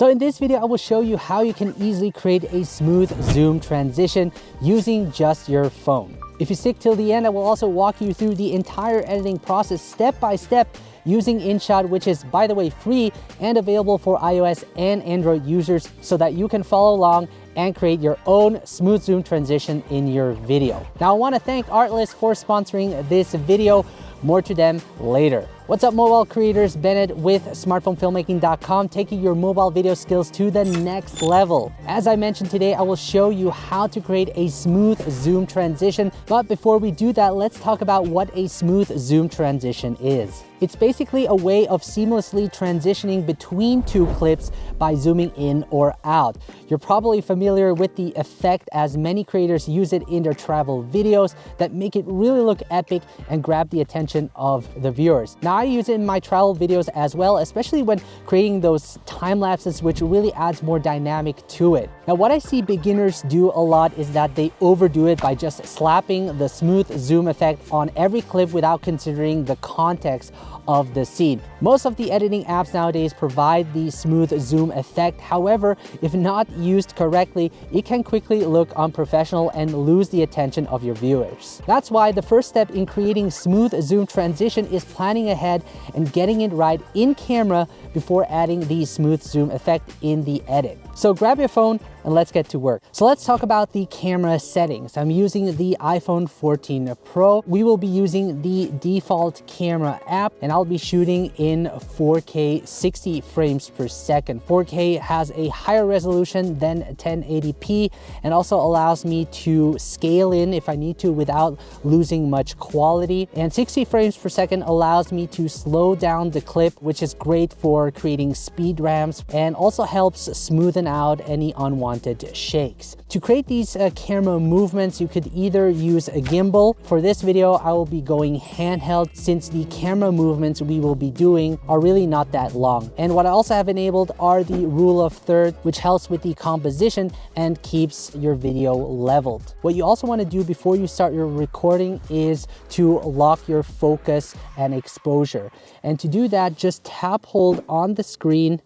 So in this video, I will show you how you can easily create a smooth zoom transition using just your phone. If you stick till the end, I will also walk you through the entire editing process step by step using InShot, which is by the way free and available for iOS and Android users so that you can follow along and create your own smooth zoom transition in your video. Now I wanna thank Artlist for sponsoring this video. More to them later. What's up mobile creators, Bennett with smartphonefilmmaking.com taking your mobile video skills to the next level. As I mentioned today, I will show you how to create a smooth zoom transition. But before we do that, let's talk about what a smooth zoom transition is. It's basically a way of seamlessly transitioning between two clips by zooming in or out. You're probably familiar with the effect as many creators use it in their travel videos that make it really look epic and grab the attention of the viewers. Now I use it in my travel videos as well, especially when creating those time lapses, which really adds more dynamic to it. Now, what I see beginners do a lot is that they overdo it by just slapping the smooth zoom effect on every clip without considering the context of the scene. Most of the editing apps nowadays provide the smooth zoom effect. However, if not used correctly, it can quickly look unprofessional and lose the attention of your viewers. That's why the first step in creating smooth zoom transition is planning ahead and getting it right in camera before adding the smooth zoom effect in the edit. So grab your phone and let's get to work. So let's talk about the camera settings. I'm using the iPhone 14 Pro. We will be using the default camera app and I'll be shooting in 4K 60 frames per second. 4K has a higher resolution than 1080p and also allows me to scale in if I need to without losing much quality. And 60 frames per second allows me to slow down the clip, which is great for creating speed ramps and also helps smoothen out any unwanted unwanted shakes. To create these uh, camera movements, you could either use a gimbal. For this video, I will be going handheld since the camera movements we will be doing are really not that long. And what I also have enabled are the rule of third, which helps with the composition and keeps your video leveled. What you also want to do before you start your recording is to lock your focus and exposure. And to do that, just tap hold on the screen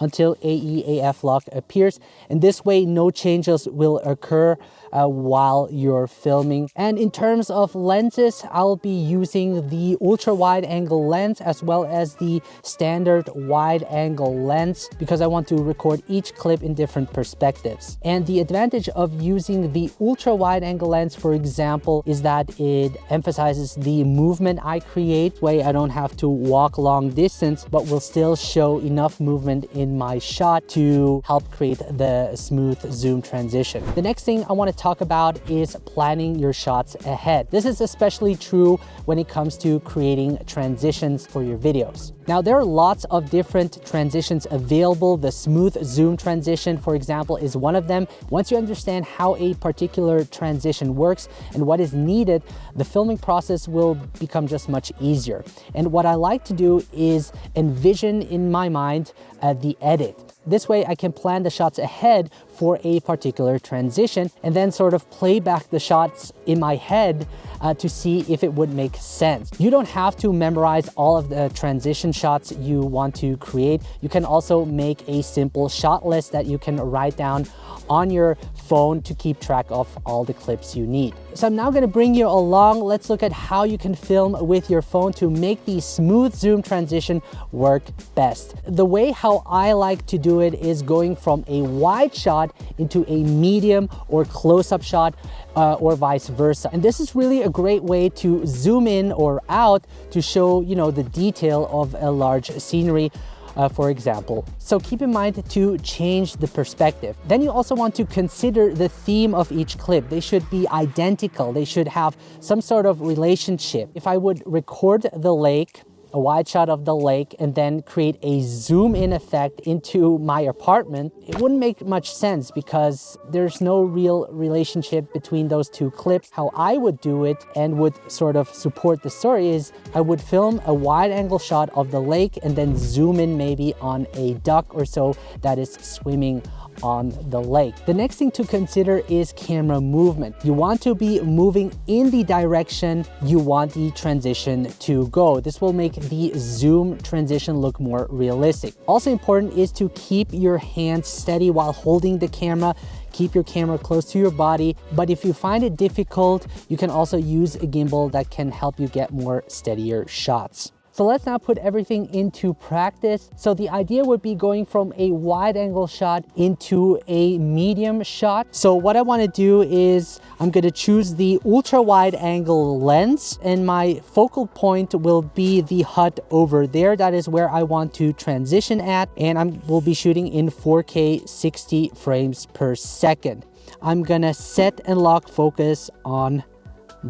until AEAF lock appears. And this way, no changes will occur uh, while you're filming. And in terms of lenses, I'll be using the ultra wide angle lens as well as the standard wide angle lens because I want to record each clip in different perspectives. And the advantage of using the ultra wide angle lens, for example, is that it emphasizes the movement I create way I don't have to walk long distance, but will still show enough movement in my shot to help create the smooth zoom transition. The next thing I want to talk about is planning your shots ahead. This is especially true when it comes to creating transitions for your videos. Now, there are lots of different transitions available. The smooth zoom transition, for example, is one of them. Once you understand how a particular transition works and what is needed, the filming process will become just much easier. And what I like to do is envision in my mind uh, the edit. This way I can plan the shots ahead for a particular transition and then sort of play back the shots in my head uh, to see if it would make sense. You don't have to memorize all of the transition shots you want to create. You can also make a simple shot list that you can write down on your phone to keep track of all the clips you need. So I'm now gonna bring you along. Let's look at how you can film with your phone to make the smooth zoom transition work best. The way how I like to do it is going from a wide shot into a medium or close-up shot uh, or vice versa. And this is really a great way to zoom in or out to show, you know, the detail of a large scenery uh, for example. So keep in mind to change the perspective. Then you also want to consider the theme of each clip. They should be identical. They should have some sort of relationship. If I would record the lake a wide shot of the lake and then create a zoom in effect into my apartment, it wouldn't make much sense because there's no real relationship between those two clips. How I would do it and would sort of support the story is I would film a wide angle shot of the lake and then zoom in maybe on a duck or so that is swimming on the lake. The next thing to consider is camera movement. You want to be moving in the direction you want the transition to go. This will make the zoom transition look more realistic. Also important is to keep your hands steady while holding the camera keep your camera close to your body. But if you find it difficult, you can also use a gimbal that can help you get more steadier shots. So let's now put everything into practice. So the idea would be going from a wide angle shot into a medium shot. So what I wanna do is I'm gonna choose the ultra wide angle lens and my focal point will be the hut over there. That is where I want to transition at and I will be shooting in 4K 60 frames per second. I'm gonna set and lock focus on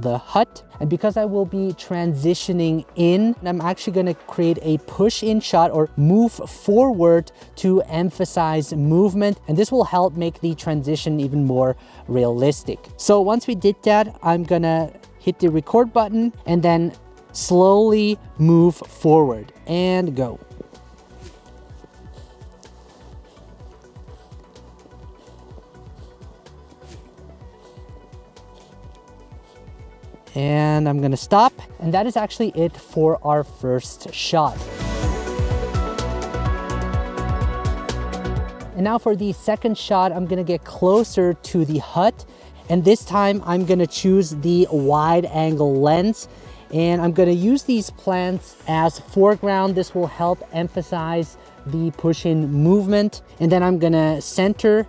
the hut. And because I will be transitioning in, I'm actually gonna create a push in shot or move forward to emphasize movement. And this will help make the transition even more realistic. So once we did that, I'm gonna hit the record button and then slowly move forward and go. And I'm gonna stop. And that is actually it for our first shot. And now for the second shot, I'm gonna get closer to the hut. And this time I'm gonna choose the wide angle lens and I'm gonna use these plants as foreground. This will help emphasize the push-in movement. And then I'm gonna center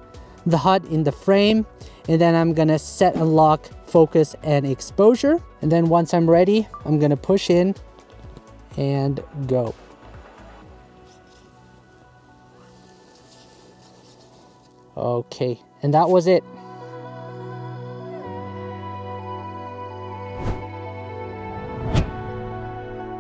the hut in the frame and then I'm gonna set and lock focus and exposure. And then once I'm ready I'm gonna push in and go. Okay and that was it.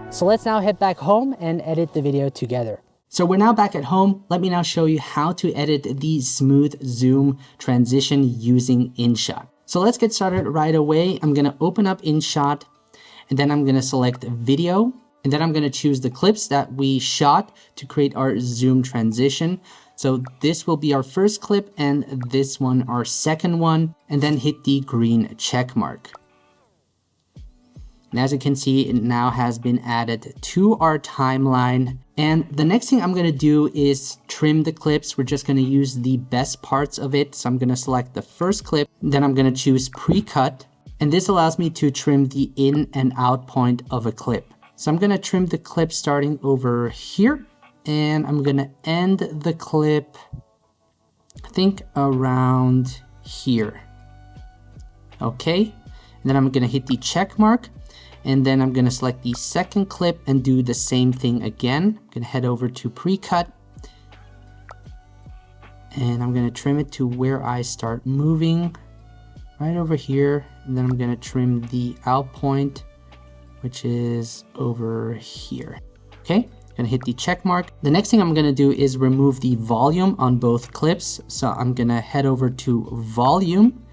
So let's now head back home and edit the video together. So we're now back at home. Let me now show you how to edit the smooth zoom transition using InShot. So let's get started right away. I'm gonna open up InShot and then I'm gonna select video and then I'm gonna choose the clips that we shot to create our zoom transition. So this will be our first clip and this one our second one and then hit the green check mark. And as you can see, it now has been added to our timeline. And the next thing I'm gonna do is trim the clips. We're just gonna use the best parts of it. So I'm gonna select the first clip, then I'm gonna choose pre-cut. And this allows me to trim the in and out point of a clip. So I'm gonna trim the clip starting over here. And I'm gonna end the clip, I think around here. Okay, and then I'm gonna hit the check mark and then I'm gonna select the second clip and do the same thing again. I'm gonna head over to pre-cut and I'm gonna trim it to where I start moving right over here. And then I'm gonna trim the out point, which is over here. Okay, gonna hit the check mark. The next thing I'm gonna do is remove the volume on both clips. So I'm gonna head over to volume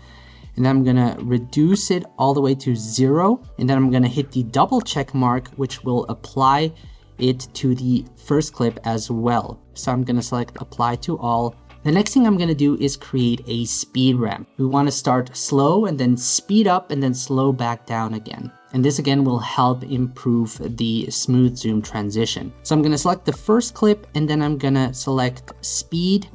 and then I'm gonna reduce it all the way to zero and then I'm gonna hit the double check mark which will apply it to the first clip as well. So I'm gonna select apply to all. The next thing I'm gonna do is create a speed ramp. We wanna start slow and then speed up and then slow back down again. And this again will help improve the smooth zoom transition. So I'm gonna select the first clip and then I'm gonna select speed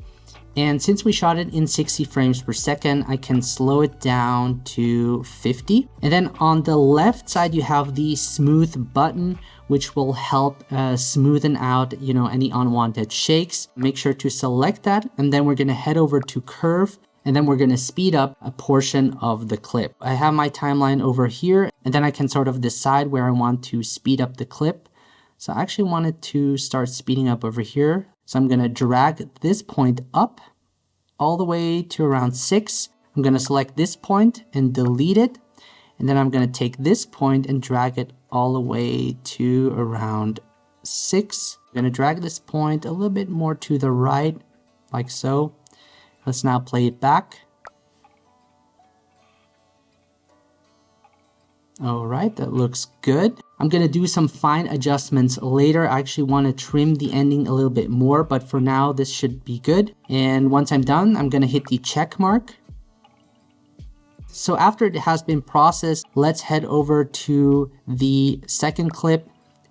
and since we shot it in 60 frames per second, I can slow it down to 50. And then on the left side, you have the smooth button, which will help uh, smoothen out, you know, any unwanted shakes. Make sure to select that. And then we're gonna head over to curve and then we're going to speed up a portion of the clip. I have my timeline over here and then I can sort of decide where I want to speed up the clip. So I actually wanted to start speeding up over here. So I'm going to drag this point up all the way to around 6. I'm going to select this point and delete it. And then I'm going to take this point and drag it all the way to around 6. I'm going to drag this point a little bit more to the right, like so. Let's now play it back. All right, that looks good. I'm gonna do some fine adjustments later. I actually wanna trim the ending a little bit more, but for now, this should be good. And once I'm done, I'm gonna hit the check mark. So after it has been processed, let's head over to the second clip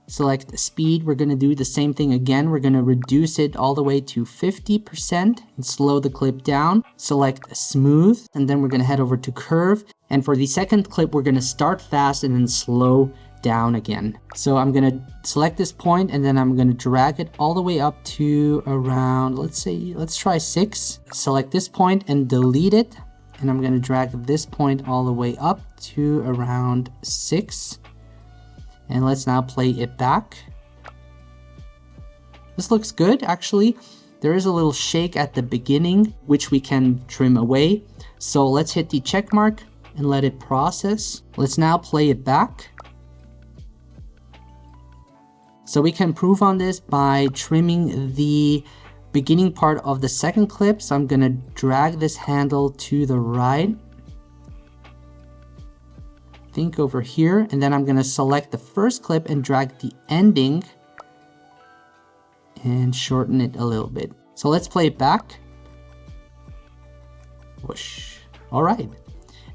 select speed. We're going to do the same thing again. We're going to reduce it all the way to 50% and slow the clip down. Select smooth and then we're going to head over to curve. And for the second clip, we're going to start fast and then slow down again. So I'm going to select this point and then I'm going to drag it all the way up to around, let's say, let's try six. Select this point and delete it. And I'm going to drag this point all the way up to around six. And let's now play it back. This looks good, actually. There is a little shake at the beginning, which we can trim away. So let's hit the check mark and let it process. Let's now play it back. So we can improve on this by trimming the beginning part of the second clip. So I'm gonna drag this handle to the right think over here, and then I'm gonna select the first clip and drag the ending and shorten it a little bit. So let's play it back. Whoosh. All right.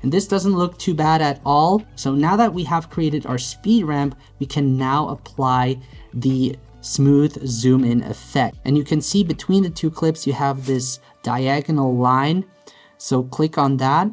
And this doesn't look too bad at all. So now that we have created our speed ramp, we can now apply the smooth zoom in effect. And you can see between the two clips, you have this diagonal line. So click on that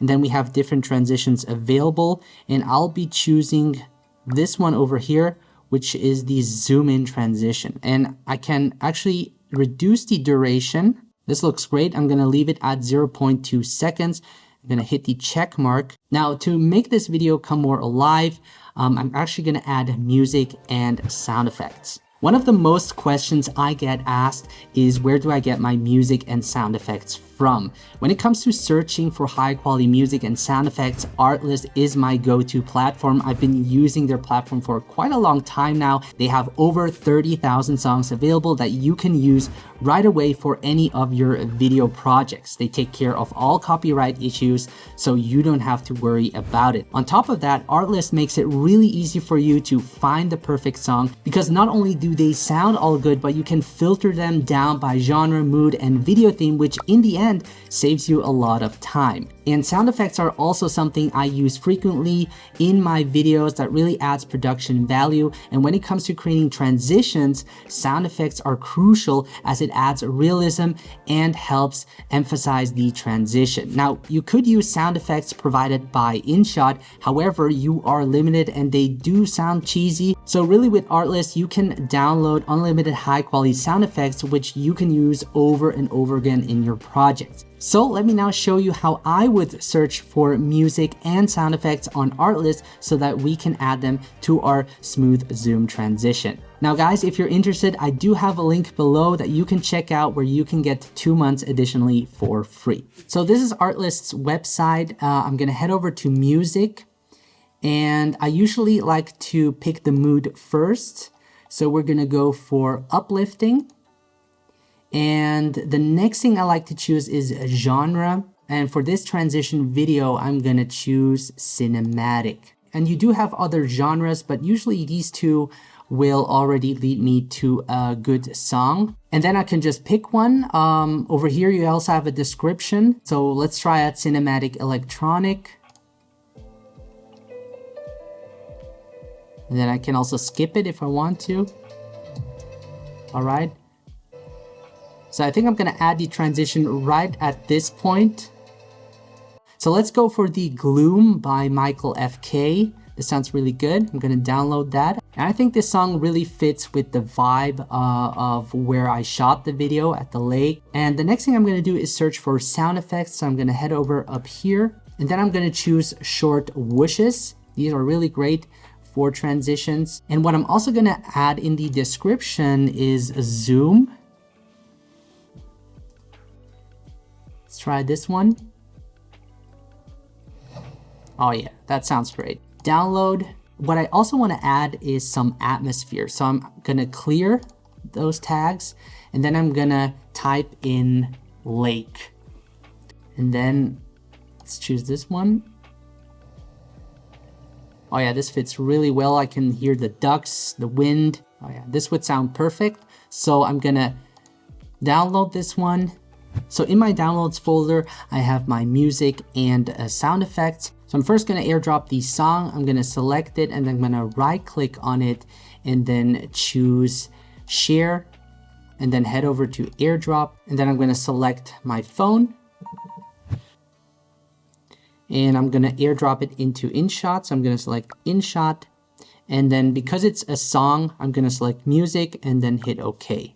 and then we have different transitions available. And I'll be choosing this one over here, which is the zoom in transition. And I can actually reduce the duration. This looks great. I'm going to leave it at 0.2 seconds. I'm going to hit the check mark. Now to make this video come more alive, um, I'm actually going to add music and sound effects. One of the most questions I get asked is where do I get my music and sound effects from? When it comes to searching for high quality music and sound effects, Artlist is my go-to platform. I've been using their platform for quite a long time now. They have over 30,000 songs available that you can use right away for any of your video projects. They take care of all copyright issues so you don't have to worry about it. On top of that, Artlist makes it really easy for you to find the perfect song because not only do they sound all good, but you can filter them down by genre, mood, and video theme, which in the end saves you a lot of time. And sound effects are also something I use frequently in my videos that really adds production value. And when it comes to creating transitions, sound effects are crucial as it adds realism and helps emphasize the transition. Now, you could use sound effects provided by InShot. However, you are limited and they do sound cheesy. So really with Artlist, you can download unlimited high quality sound effects, which you can use over and over again in your projects. So let me now show you how I would search for music and sound effects on Artlist so that we can add them to our smooth zoom transition. Now guys, if you're interested, I do have a link below that you can check out where you can get two months additionally for free. So this is Artlist's website. Uh, I'm gonna head over to music and I usually like to pick the mood first. So we're gonna go for uplifting and the next thing I like to choose is a genre. And for this transition video, I'm gonna choose cinematic. And you do have other genres, but usually these two will already lead me to a good song. And then I can just pick one. Um, over here, you also have a description. So let's try out cinematic electronic. And then I can also skip it if I want to. All right. So I think I'm going to add the transition right at this point. So let's go for the Gloom by Michael FK. This sounds really good. I'm going to download that. And I think this song really fits with the vibe uh, of where I shot the video at the lake. And the next thing I'm going to do is search for sound effects. So I'm going to head over up here and then I'm going to choose short whooshes. These are really great for transitions. And what I'm also going to add in the description is zoom Let's try this one. Oh yeah, that sounds great. Download. What I also want to add is some atmosphere. So I'm going to clear those tags and then I'm going to type in lake. And then let's choose this one. Oh yeah, this fits really well. I can hear the ducks, the wind. Oh yeah, this would sound perfect. So I'm gonna download this one. So in my downloads folder, I have my music and uh, sound effects. So I'm first gonna airdrop the song. I'm gonna select it and then I'm gonna right click on it and then choose share and then head over to airdrop. And then I'm gonna select my phone and I'm gonna airdrop it into InShot. So I'm gonna select InShot and then because it's a song, I'm gonna select music and then hit okay.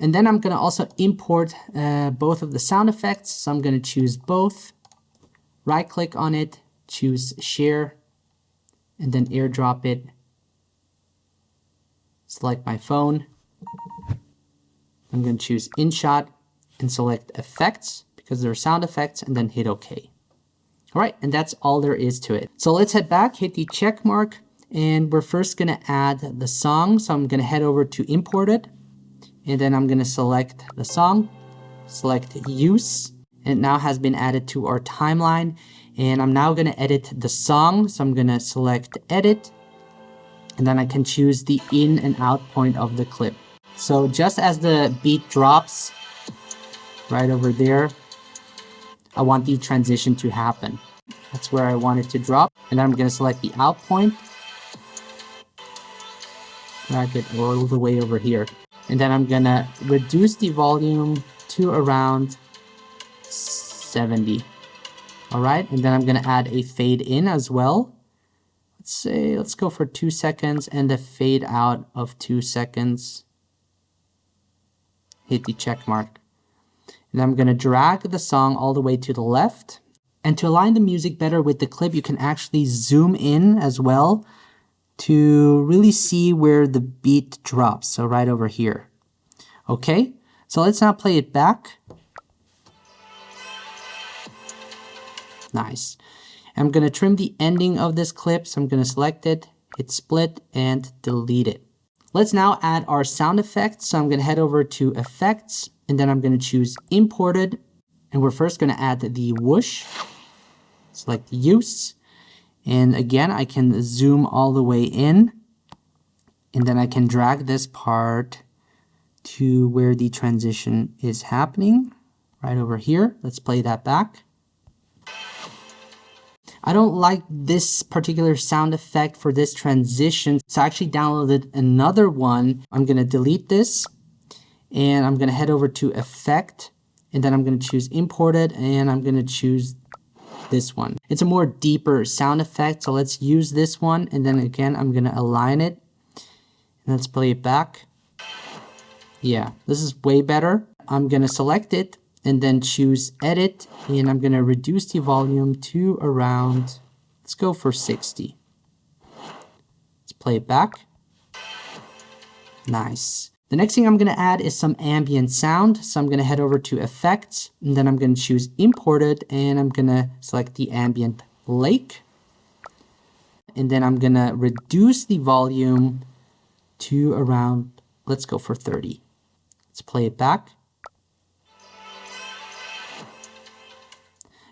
And then I'm gonna also import uh, both of the sound effects. So I'm gonna choose both, right click on it, choose share, and then airdrop it. Select my phone. I'm gonna choose InShot and select effects because there are sound effects and then hit okay. All right, and that's all there is to it. So let's head back, hit the check mark, and we're first gonna add the song. So I'm gonna head over to import it, and then I'm gonna select the song, select use, it now has been added to our timeline. And I'm now gonna edit the song. So I'm gonna select edit, and then I can choose the in and out point of the clip. So just as the beat drops right over there, I want the transition to happen. That's where I want it to drop. And then I'm going to select the out point. Drag it all the way over here. And then I'm to reduce the volume to around 70. All right, and then I'm to add a fade in as well. Let's say, let's go for two seconds and a fade out of two seconds. Hit the check mark. And I'm to drag the song all the way to the left. And to align the music better with the clip, you can actually zoom in as well to really see where the beat drops. So right over here. Okay, so let's now play it back. Nice. I'm going to trim the ending of this clip. So I'm going to select it, hit split and delete it. Let's now add our sound effects. So I'm going to head over to effects and then I'm going to choose imported. And we're first going to add the whoosh. Select use. And again, I can zoom all the way in. And then I can drag this part to where the transition is happening. Right over here. Let's play that back. I don't like this particular sound effect for this transition. So I actually downloaded another one. I'm going to delete this and I'm going to head over to effect and then I'm going to choose imported and I'm going to choose this one. It's a more deeper sound effect. So let's use this one. And then again, I'm going to align it. And let's play it back. Yeah, this is way better. I'm going to select it and then choose edit and I'm going to reduce the volume to around, let's go for 60. Let's play it back. Nice. The next thing I'm going to add is some ambient sound. So I'm going to head over to effects and then I'm going to choose imported and I'm going to select the ambient lake. And then I'm going to reduce the volume to around, let's go for 30. Let's play it back.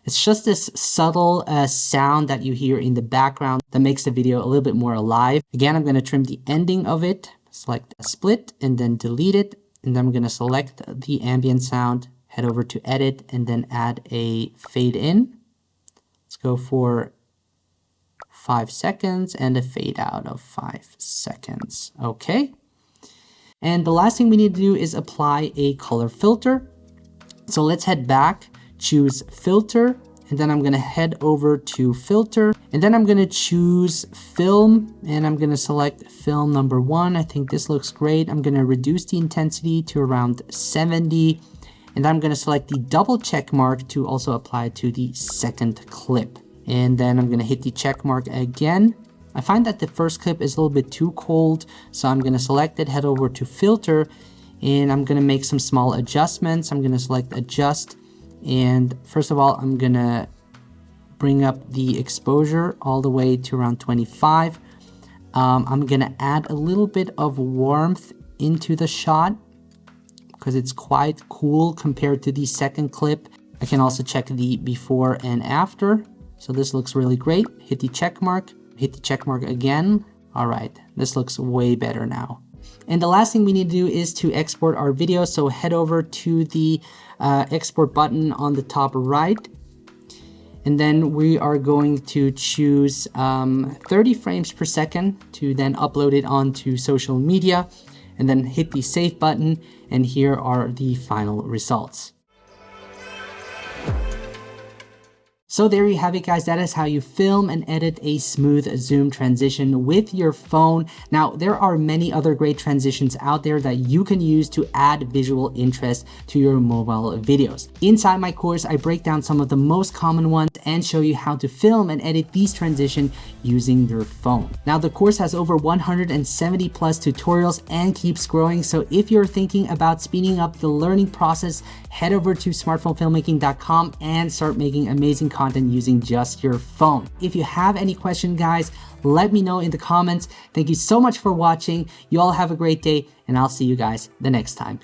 It's just this subtle uh, sound that you hear in the background that makes the video a little bit more alive. Again, I'm going to trim the ending of it, select split and then delete it. And then I'm going to select the ambient sound, head over to edit and then add a fade in. Let's go for five seconds and a fade out of five seconds. Okay. And the last thing we need to do is apply a color filter. So let's head back choose filter, and then I'm gonna head over to filter, and then I'm gonna choose film, and I'm gonna select film number one. I think this looks great. I'm gonna reduce the intensity to around 70, and I'm gonna select the double check mark to also apply to the second clip. And then I'm gonna hit the check mark again. I find that the first clip is a little bit too cold, so I'm gonna select it, head over to filter, and I'm gonna make some small adjustments. I'm gonna select adjust, and first of all, I'm gonna bring up the exposure all the way to around 25. Um, I'm gonna add a little bit of warmth into the shot because it's quite cool compared to the second clip. I can also check the before and after. So this looks really great. Hit the check mark, hit the check mark again. All right, this looks way better now. And the last thing we need to do is to export our video. So head over to the uh, export button on the top right. And then we are going to choose um, 30 frames per second to then upload it onto social media and then hit the save button. And here are the final results. So there you have it guys, that is how you film and edit a smooth zoom transition with your phone. Now there are many other great transitions out there that you can use to add visual interest to your mobile videos. Inside my course, I break down some of the most common ones and show you how to film and edit these transitions using your phone. Now the course has over 170 plus tutorials and keeps growing. So if you're thinking about speeding up the learning process, head over to smartphonefilmmaking.com and start making amazing content using just your phone. If you have any question guys, let me know in the comments. Thank you so much for watching. You all have a great day and I'll see you guys the next time.